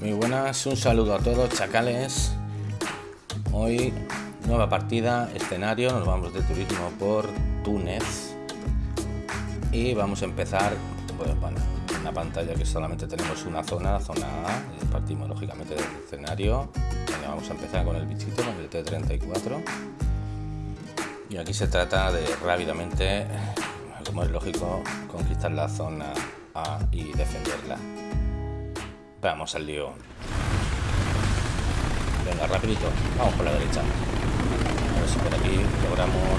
buenas, un saludo a todos, chacales. Hoy, nueva partida, escenario, nos vamos de turismo por Túnez. Y vamos a empezar, pues, bueno, una pantalla que solamente tenemos una zona, la zona A, partimos lógicamente del escenario. vamos a empezar con el bichito, con el T-34. Y aquí se trata de rápidamente, como es lógico, conquistar la zona A y defenderla. Vamos al lío. Venga, rapidito. Vamos por la derecha. A ver si por aquí logramos...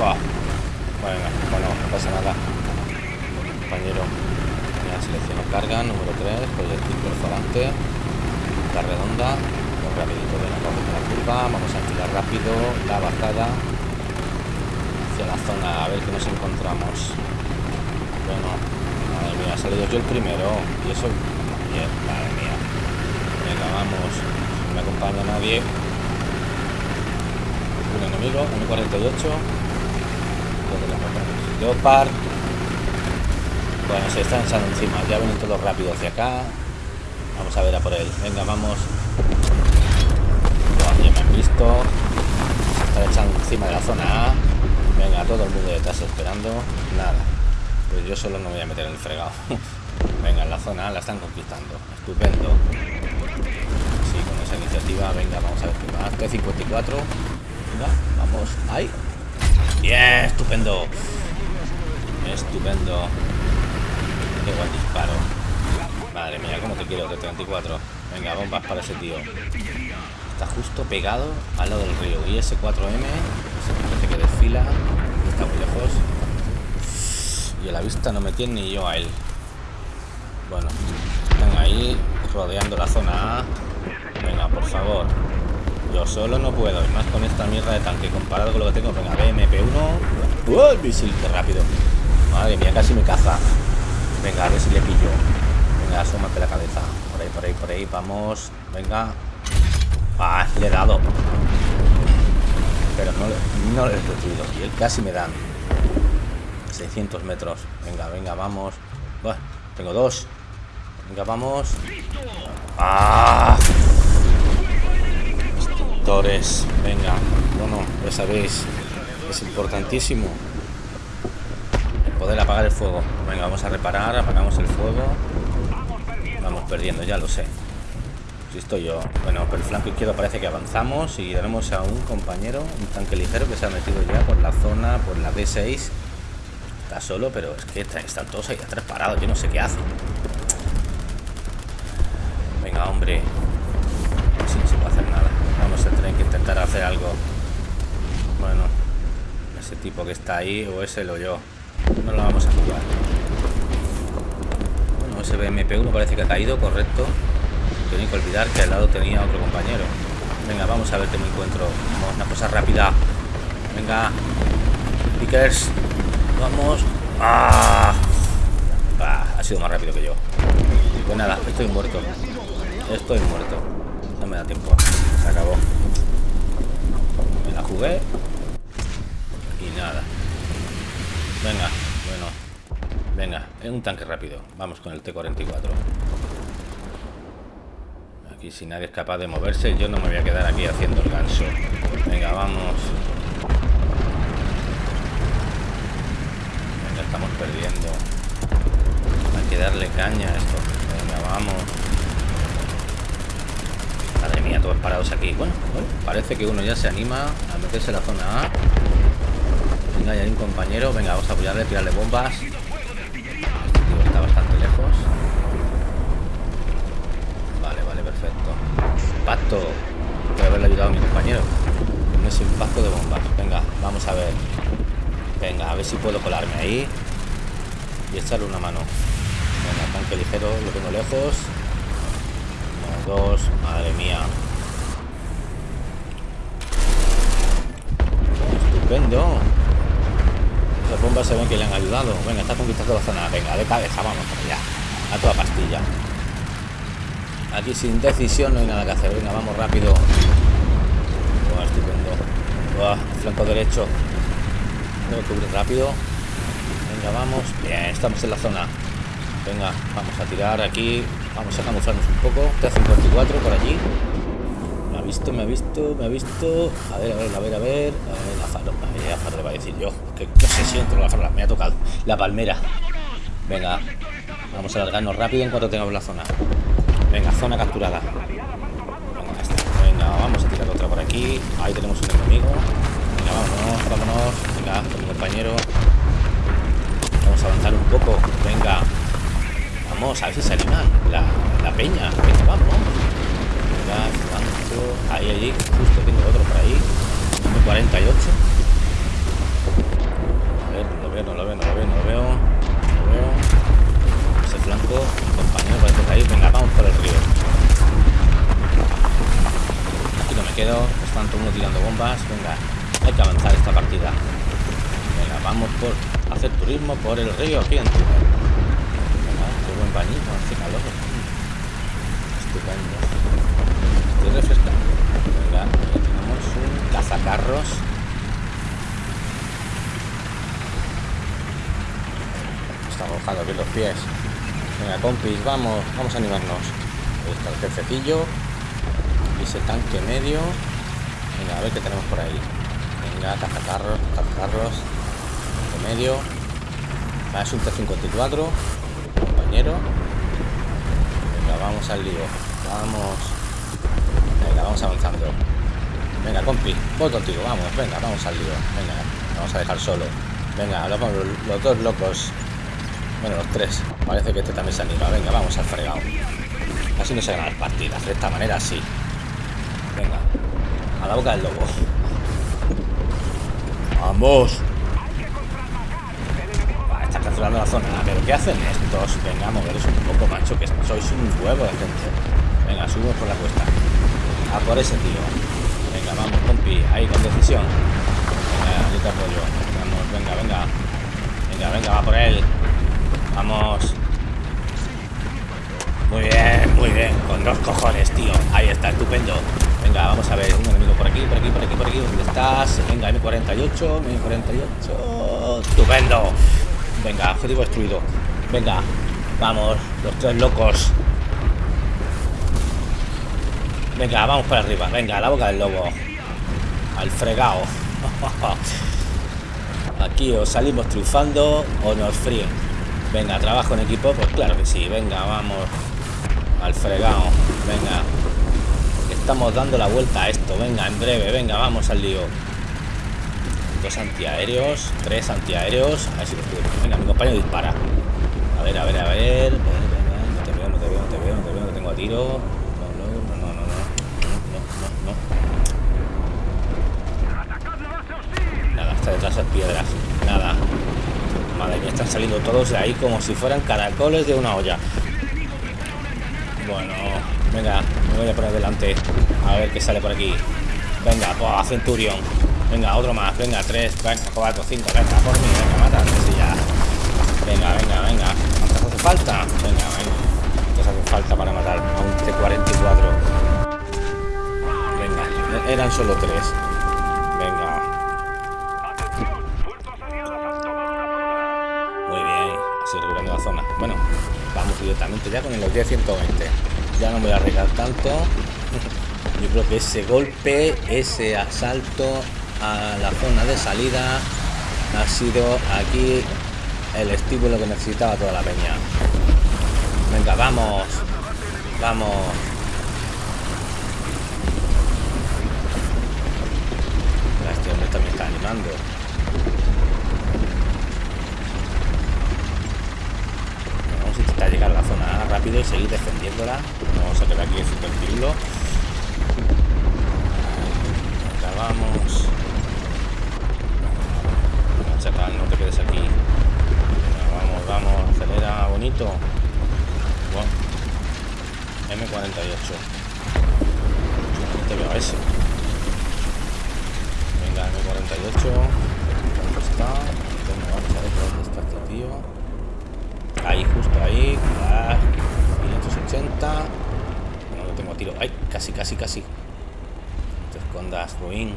Bueno, bueno, no pasa nada. Compañero. Ya selecciono carga, número 3, proyectil perforante. La redonda. Rapidito, venga, vamos la curva. Vamos a tirar rápido la bajada hacia la zona. A ver qué nos encontramos. Bueno, madre mía, ha salido yo el primero. Y eso madre mía. Venga, vamos. No me acompaña nadie. Un enemigo, 1.48. Leopard. Bueno, se están echando encima. Ya vienen todos rápido hacia acá. Vamos a ver a por él. Venga, vamos. ya me han visto. Se están echando encima de la zona A. Venga, todo el mundo detrás esperando. Nada. Pues yo solo no voy a meter en el fregado. Venga, en la zona la están conquistando. Estupendo. Sí, con esa iniciativa, venga, vamos a ver qué más. T54. Venga, vamos. ¡Ahí! ¡Bien! ¡Estupendo! Estupendo. Qué buen disparo. Madre mía, cómo te quiero, T34. Venga, bombas para ese tío. Está justo pegado al lado del río. Y ese 4M, ese que desfila. Está muy lejos. Y a la vista no me tiene ni yo a él. Bueno, están ahí rodeando la zona. Venga, por favor. Yo solo no puedo, y más con esta mierda de tanque comparado con lo que tengo. Venga, BMP1. ¡Uh! El misil, qué rápido. Madre mía, casi me caza. Venga, a ver si le pillo. Venga, asómate la cabeza. Por ahí, por ahí, por ahí. Vamos. Venga. Ah, le he dado. Pero no, no le he destruido. Y él casi me dan. 600 metros. Venga, venga, vamos. Bueno, tengo dos. Venga, vamos. ¡Ah! Destructores. Venga. Bueno, ya sabéis. Es importantísimo. poder apagar el fuego. Venga, vamos a reparar. Apagamos el fuego. Vamos perdiendo, ya lo sé. Si estoy yo. Bueno, por el flanco izquierdo parece que avanzamos y tenemos a un compañero, un tanque ligero que se ha metido ya por la zona, por la D6. Está solo, pero es que están todos ahí atrás parados. Yo no sé qué hace hombre. No se puede hacer nada. Vamos a tener que intentar hacer algo. Bueno, ese tipo que está ahí, o ese lo yo. No lo vamos a jugar. Bueno, ese BMP1 parece que ha caído, correcto. Tengo que olvidar que al lado tenía otro compañero. Venga, vamos a ver qué me encuentro. Vamos, una cosa rápida. Venga. Pickers. Vamos. ¡Ah! Ha sido más rápido que yo. Pues nada, estoy muerto. Estoy muerto. No me da tiempo. Se acabó. Me la jugué. Y nada. Venga, bueno. Venga, es un tanque rápido. Vamos con el T-44. Aquí si nadie es capaz de moverse, yo no me voy a quedar aquí haciendo el ganso. Venga, vamos. Venga, estamos perdiendo. Hay que darle caña a esto. Venga, vamos. Todos parados aquí. Bueno, parece que uno ya se anima a meterse en la zona A. Venga, hay un compañero. Venga, vamos a apoyarle, tirarle bombas. Este tío está bastante lejos. Vale, vale, perfecto. Impacto. Voy haberle ayudado a mi compañero. No es impacto de bombas. Venga, vamos a ver. Venga, a ver si puedo colarme ahí. Y echarle una mano. Venga, tanque ligero, lo tengo lejos dos. Madre mía. Estupendo. Las bombas se ven que le han ayudado. Venga, está conquistando la zona. Venga, de cabeza, vamos ya. A toda pastilla. Aquí sin decisión no hay nada que hacer. Venga, vamos rápido. estupendo. flanco derecho. Tengo que cubrir rápido. Venga, vamos. Bien, estamos en la zona. Venga, vamos a tirar aquí Vamos a camuflarnos un poco. T-54 por allí. Ha visto, me ha visto, me ha visto. A ver, a ver, a ver, a ver. A ver la farola. La va a decir yo. Que qué sé con la farola. Me ha tocado. La palmera. Venga. Vamos a alargarnos rápido en cuanto tengamos la zona. Venga, zona capturada. Venga, Venga, vamos a tirar otra por aquí. Ahí tenemos un enemigo. Venga, vámonos, vámonos. Venga, con mi compañero. Vamos a avanzar un poco. Venga. Vamos, a ver si se animan. La, la peña. Venga, vamos. Venga, Ahí, allí. Justo tengo otro por ahí. 48. A ver, lo veo, no lo veo, no lo veo, no lo veo. No lo veo. Ese flanco, compañero, parece que ahí. Venga, vamos por el río. Aquí no me quedo. Están todo uno tirando bombas. Venga, hay que avanzar esta partida. Venga, vamos por hacer turismo por el río aquí en qué buen bañito, hace calor. Estupendo. Estoy refrescando. Venga, tenemos un Está mojado aquí los pies. Venga, compis, vamos, vamos a animarnos. Ahí está el jefecillo. Y ese tanque medio. Venga, a ver qué tenemos por ahí. Venga, cazacarros, cazacarros. Tanque medio. Va, es un T-54. Compañero. Venga, vamos al lío. Vamos. Venga, vamos avanzando. Venga, compi, voy contigo, vamos, venga, vamos al lío. Venga, vamos a dejar solo. Venga, los, los dos locos. Bueno, los tres. Parece que este también se anima. Venga, vamos al fregado. Así no se ganan las partidas. De esta manera sí. Venga. A la boca del lobo. Vamos. está capturando la zona. Pero ¿qué hacen estos? Venga, moveros un poco, macho, que sois un huevo de gente. Venga, subimos por la cuesta. A por ese tío. Vamos, compi. Ahí, con decisión. Venga, yo te apoyo. Vamos, venga, venga. Venga, venga, va por él. Vamos. Muy bien, muy bien. Con dos cojones, tío. Ahí está, estupendo. Venga, vamos a ver. Un enemigo por aquí, por aquí, por aquí, por aquí. ¿Dónde estás? Venga, M48, M48. Estupendo. Venga, objetivo destruido. Venga, vamos. Los tres locos. Venga, vamos para arriba. Venga, a la boca del lobo. Al fregado. Aquí os salimos triunfando o nos fríen. Venga, trabajo en equipo, pues claro que sí. Venga, vamos al fregado. Venga. Estamos dando la vuelta a esto. Venga, en breve. Venga, vamos al lío. Dos antiaéreos. Tres antiaéreos. A ver si los puedo. Venga, mi compañero dispara. A ver, a ver, a ver. No te veo, no te veo, no te veo, no te veo. No tengo a tiro. No, no, no, no, no. No, detrás de piedras. Nada. Madre mía, están saliendo todos de ahí como si fueran caracoles de una olla. Bueno, venga, me voy a poner delante. A ver qué sale por aquí. Venga, a Centurion. Venga, otro más. Venga, tres, venga, cuatro, cinco. Venga, por mí. Venga, mata. ya. Venga, venga, venga. ¿Cuántas hace falta? Venga, venga. ¿Cuántas hace falta para matar a un T-44? Venga, eran solo tres. Bueno, vamos directamente ya con el 120. Ya no me voy a arriesgar tanto. Yo creo que ese golpe, ese asalto a la zona de salida ha sido aquí el estímulo que necesitaba toda la peña. Venga, vamos. Vamos. Este hombre también está animando. intentar llegar a rápido y seguir defendiéndola. No vamos a quedar aquí super pirulo. Acabamos. Chacal, no te quedes aquí. Vamos, vamos, acelera, bonito. M48. No te veo a ese. Venga, M48. ¿Dónde está? Vamos a ver dónde está este tío. Ahí, justo ahí. 580. No lo tengo a tiro. Ay, casi, casi, casi. te ruin.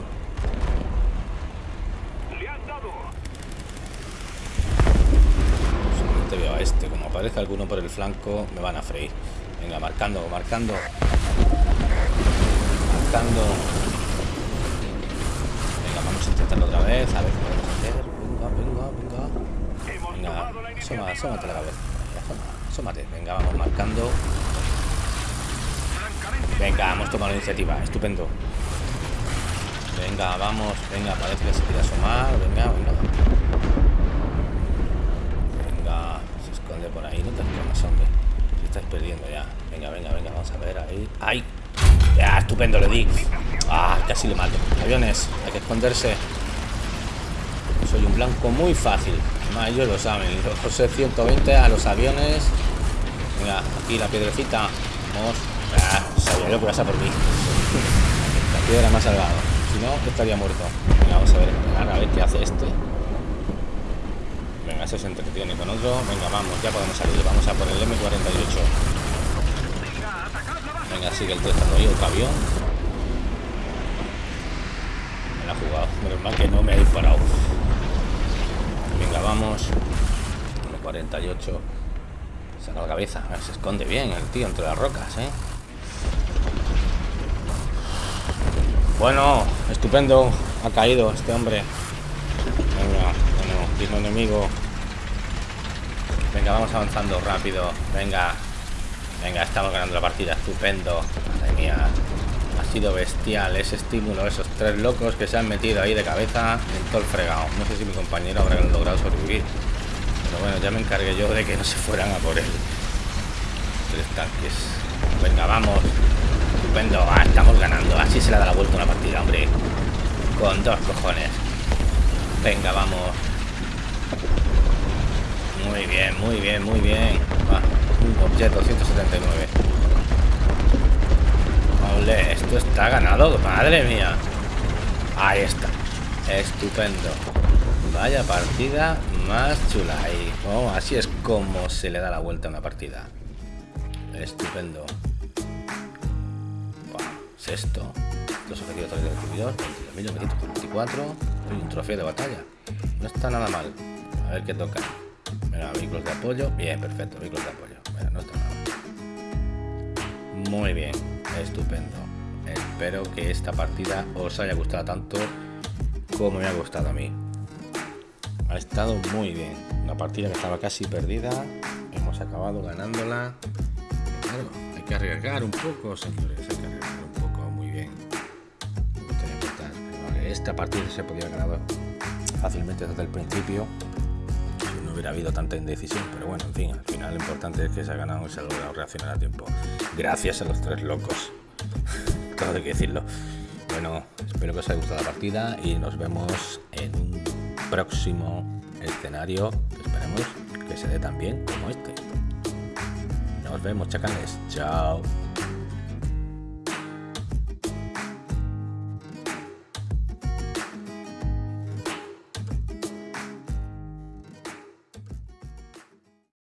Solamente veo a este. Como aparece alguno por el flanco, me van a freír. Venga, marcando, marcando. Marcando. Venga, vamos a intentarlo otra vez. A ver qué podemos hacer. Venga, venga, venga. Venga, asoma, asómate la cabeza. Asómate. Venga, vamos marcando. Venga, hemos tomado la iniciativa. Estupendo. Venga, vamos. Venga, parece que se quiere asomar. Venga, venga. Venga, se esconde por ahí. No te escondas, hombre. Si estás perdiendo ya. Venga, venga, venga. Vamos a ver ahí. ¡Ay! Ya, estupendo, le di. Ah, casi le mato. Aviones, hay que esconderse. Soy un blanco muy fácil. Además, ellos lo saben. José 120 a los aviones. Venga, aquí la piedrecita. Vamos. Ah, sabía yo que vas a por mí. La piedra más salvado. Si no, estaría muerto. Venga, vamos a ver, a ver qué hace este. Venga, ese se entretiene con otro. Venga, vamos, ya podemos salir. Vamos a por el M48. Venga, sigue el testando ahí, otro avión. Me la ha jugado. Menos mal que no me ha disparado. Venga, vamos. M48. Saca la cabeza. Se esconde bien el tío entre las rocas, ¿eh? Bueno, estupendo. Ha caído este hombre. Venga, bueno, mismo enemigo. Venga, vamos avanzando rápido. Venga. Venga, estamos ganando la partida. Estupendo. Madre mía. Ha sido bestial ese estímulo. Esos tres locos que se han metido ahí de cabeza en todo el fregado. No sé si mi compañero habrá logrado sobrevivir. Pero bueno, ya me encargué yo de que no se fueran a por él. Tres tanques. Venga, vamos. Estupendo, ah, estamos ganando. Así se le da la vuelta una partida, hombre. Con dos cojones. Venga, vamos. Muy bien, muy bien, muy bien. Ah, un objeto 179. Ole, esto está ganado, madre mía. Ahí está. Estupendo. Vaya partida más chula. Y oh, así es como se le da la vuelta a una partida. Estupendo. Sexto. Los objetivos del recibidor. 22.944. Y un trofeo de batalla. No está nada mal. A ver qué toca. Mira, vehículos de apoyo. Bien, perfecto. Vehículos de apoyo. Mira, no está nada mal. Muy bien. Estupendo. Espero que esta partida os haya gustado tanto como me ha gustado a mí. Ha estado muy bien. Una partida que estaba casi perdida. Hemos acabado ganándola. Hay que arriesgar un poco, señores. Esta partida se podía haber ganado fácilmente desde el principio. No hubiera habido tanta indecisión pero bueno en fin al final lo importante es que se ha ganado y se ha logrado reaccionar a tiempo. Gracias a los tres locos. Todo hay que decirlo. Bueno espero que os haya gustado la partida y nos vemos en un próximo escenario. Esperemos que se dé tan bien como este. Nos vemos chacales. Chao